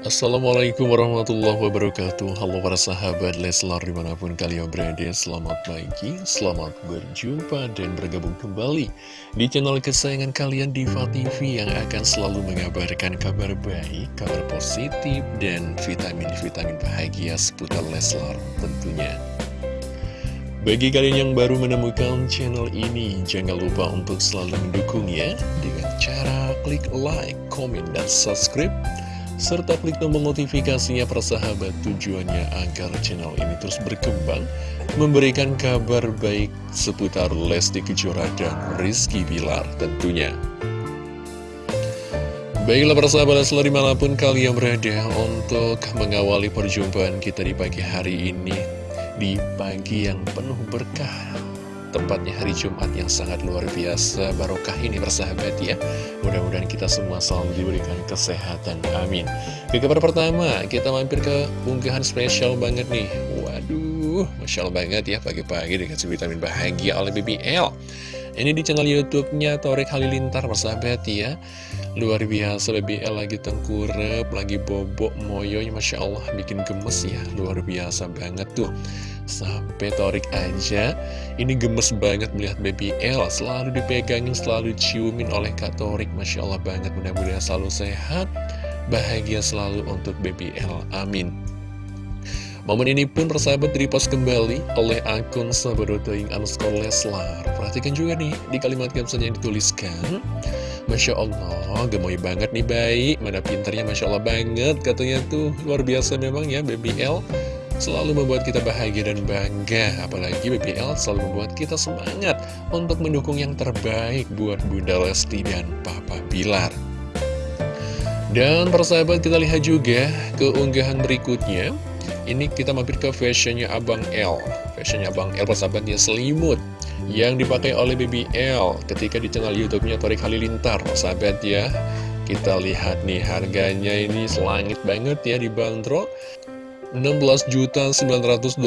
Assalamualaikum warahmatullahi wabarakatuh. Halo para sahabat Leslar di mana pun kalian berada Selamat pagi, selamat berjumpa dan bergabung kembali Di channel kesayangan kalian Diva TV Yang akan selalu mengabarkan kabar baik, kabar positif Dan vitamin-vitamin bahagia seputar Leslar tentunya. Bagi kalian yang baru menemukan channel ini, jangan lupa untuk selalu mendukungnya dengan cara klik like, komen, dan subscribe serta klik tombol notifikasinya persahabat tujuannya agar channel ini terus berkembang, memberikan kabar baik seputar Lesti Kejora dan Rizky Bilar tentunya. Baiklah persahabat selalu di mana pun kalian berada untuk mengawali perjumpaan kita di pagi hari ini, di pagi yang penuh berkah Tepatnya hari Jumat yang sangat luar biasa. Barokah ini bersahabat ya. Mudah-mudahan kita semua selalu diberikan kesehatan. Amin. Ke kabar pertama Kita mampir ke unggahan spesial banget nih. Waduh Masya Allah banget ya Pagi-pagi dikasih vitamin bahagia oleh BBL Ini di channel Youtubenya Torek Halilintar bersahabat ya Luar biasa BBL lagi tengkurep Lagi bobok moyonya Masya Allah bikin gemes ya. Luar biasa banget tuh. Sampai Torik aja Ini gemes banget melihat baby L Selalu dipegangin, selalu ciumin oleh Kak Torik. Masya Allah banget Mudah-mudahan selalu sehat Bahagia selalu untuk baby L. Amin. Momen ini pun persahabat direpost kembali oleh akun Sabadotoing underscore Leslar. Perhatikan juga nih di kalimat caption yang dituliskan Masya Allah, gemoy banget nih bayi. Mana pinternya Masya Allah banget Katanya tuh. Luar biasa memang ya baby L. Selalu membuat kita bahagia dan bangga. Apalagi BBL selalu membuat kita semangat untuk mendukung yang terbaik buat Bunda Lesti dan Papa Bilar dan persahabat kita lihat juga keunggahan berikutnya. Ini kita mampir ke fashionnya Abang L. Fashionnya Abang L persahabatnya selimut yang dipakai oleh BBL ketika di channel YouTube-nya Torik Halilintar. Sahabat ya kita lihat nih harganya ini selangit banget ya dibanderol 16.912.246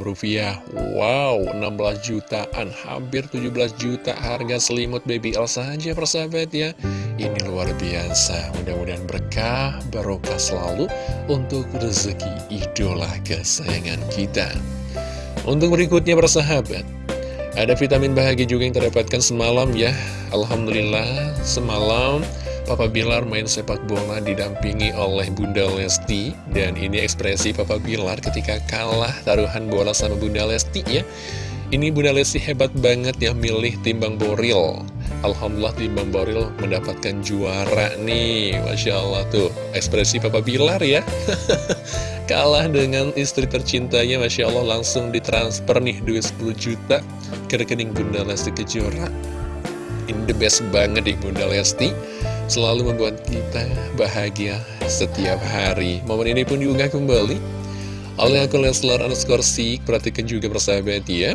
rupiah. Wow 16 jutaan. Hampir 17 juta harga selimut baby L saja persahabat ya. Ini luar biasa. Mudah-mudahan berkah barokah selalu untuk rezeki idola kesayangan kita. Untuk berikutnya persahabat ada vitamin bahagia juga yang terdapatkan semalam ya. Alhamdulillah semalam Papa Bilar main sepak bola didampingi oleh Bunda Lesti. Dan ini ekspresi Papa Bilar ketika kalah taruhan bola sama Bunda Lesti ya. Ini Bunda Lesti hebat banget ya milih timbang boril. Alhamdulillah timbang boril mendapatkan juara nih. Masya Allah tuh ekspresi Papa Bilar ya. Kalah dengan istri tercintanya Masya Allah langsung ditransfer nih duit 10 juta ke rekening Bunda Lesti Kejora. Ini the best banget nih Bunda Lesti selalu membuat kita bahagia setiap hari. Momen ini pun diunggah kembali oleh akun Leslar underscore Sik. Perhatikan juga persahabat ya.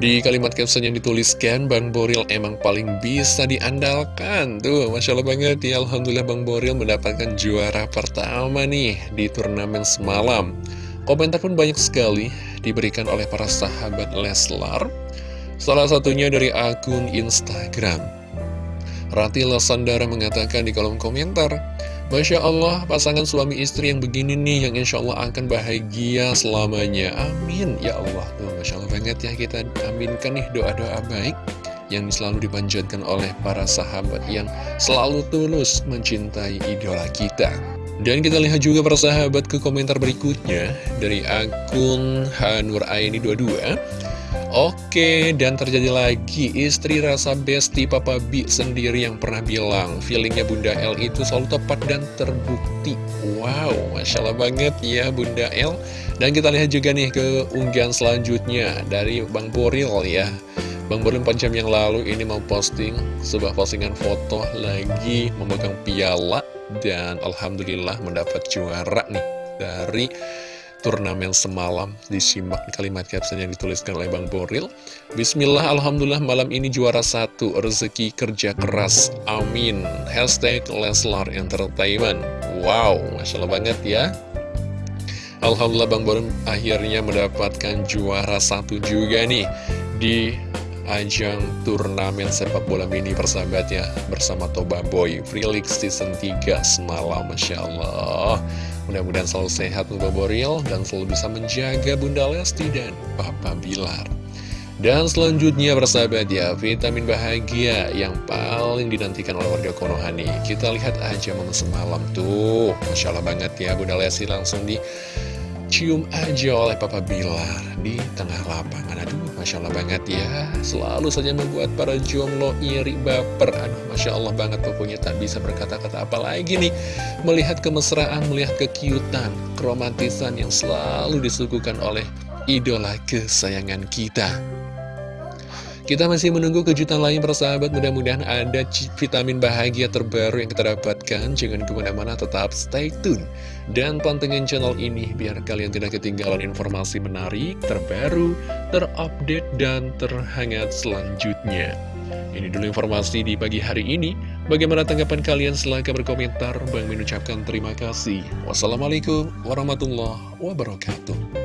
Di kalimat caption yang dituliskan, Bang Boril emang paling bisa diandalkan. Tuh, Masya Allah banget ya. Alhamdulillah Bang Boril mendapatkan juara pertama nih di turnamen semalam. Komentar pun banyak sekali diberikan oleh para sahabat Leslar. Salah satunya dari akun Instagram. Rati Lasandara mengatakan di kolom komentar, Masya Allah, pasangan suami istri yang begini nih, yang insya Allah akan bahagia selamanya. Amin. Ya Allah, tuh Masya Allah banget ya kita aminkan nih doa-doa baik yang selalu dipanjatkan oleh para sahabat yang selalu tulus mencintai idola kita. Dan kita lihat juga para sahabat ke komentar berikutnya dari akun Hanur Aini 22. Oke, dan terjadi lagi istri rasa besti Papa B sendiri yang pernah bilang feelingnya Bunda L itu selalu tepat dan terbukti. Wow, Masya Allah banget ya Bunda L. Dan kita lihat juga nih ke unggahan selanjutnya dari Bang Boril ya. Bang Boril 4 jam yang lalu ini mau posting sebuah postingan foto lagi memegang piala dan Alhamdulillah mendapat juara nih dari turnamen semalam. Disimak kalimat caption yang dituliskan oleh Bang Boril. Bismillah, Alhamdulillah malam ini juara satu Rezeki kerja keras, amin. Hashtag Leslar Entertainment. Wow, Masya Allah banget ya. Alhamdulillah Bang Boril akhirnya mendapatkan juara satu juga nih Di ajang turnamen sepak bola mini persahabat ya Bersama Toba Boy Freelix Season 3 semalam Masya Allah Mudah-mudahan selalu sehat Toba Boril Dan selalu bisa menjaga Bunda Lesti dan Papa Bilar dan selanjutnya persahabat ya, vitamin bahagia yang paling dinantikan oleh warga Konoha nih. Kita lihat aja momen semalam tuh. Masya Allah banget ya, Bunda Lesti langsung dicium aja oleh Papa Bilar di tengah lapangan. Aduh, Masya Allah banget ya. Selalu saja membuat para jomblo iri baper. Aduh, Masya Allah banget pokoknya tak bisa berkata-kata apa lagi nih. Melihat kemesraan, melihat kekiutan, keromantisan yang selalu disuguhkan oleh idola kesayangan kita. Kita masih menunggu kejutan lain persahabat Mudah-mudahan ada vitamin bahagia terbaru yang kita dapatkan Jangan ke mana-mana tetap stay tune Dan pantengin channel ini Biar kalian tidak ketinggalan informasi menarik Terbaru, terupdate, dan terhangat selanjutnya ini dulu informasi di pagi hari ini. Bagaimana tanggapan kalian? Silahkan berkomentar. Bang mengucapkan terima kasih. Wassalamualaikum warahmatullahi wabarakatuh.